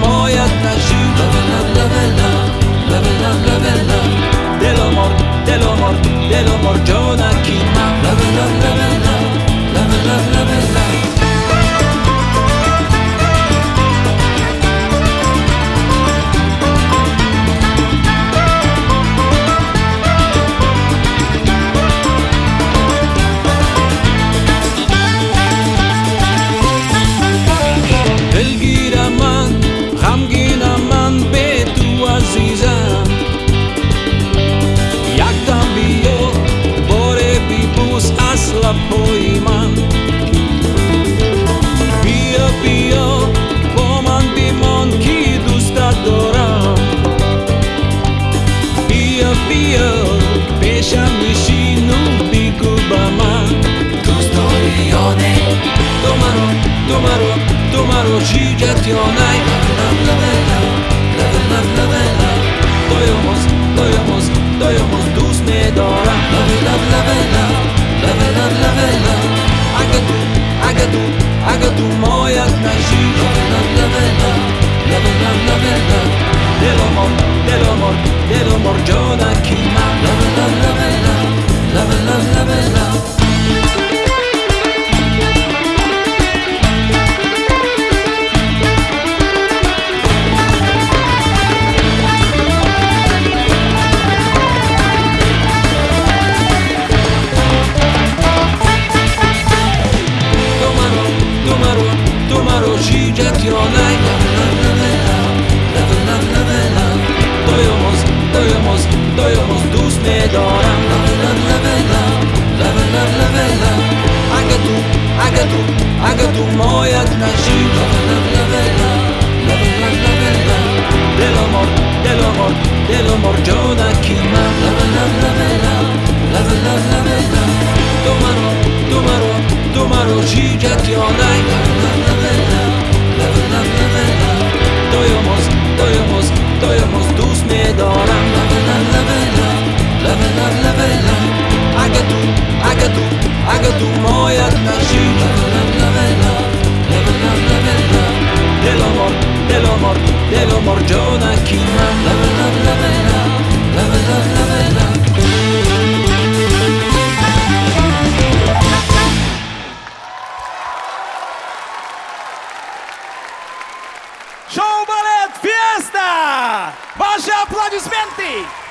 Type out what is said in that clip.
Moja ta żyła Levela, levela, levela, levela Del amor, del amor, del amor yo all night Love, love and love, love and love, love and love Doyomos, doyomos, doyomos, dusme dora Love, love, love love oboz, doj oboz, duszny doram Levela, levela, levela, levela Aga tu, aga tu, aga tu moja knaži Levela, levela, levela, levela Delomor, delomor, delomor, Johna Kima Levela, levela, levela, levela Tomaro, tomaro, tomaro, Žižak Jonaj Levela, Show Ballet Fiesta! Baixe é aplaudismente!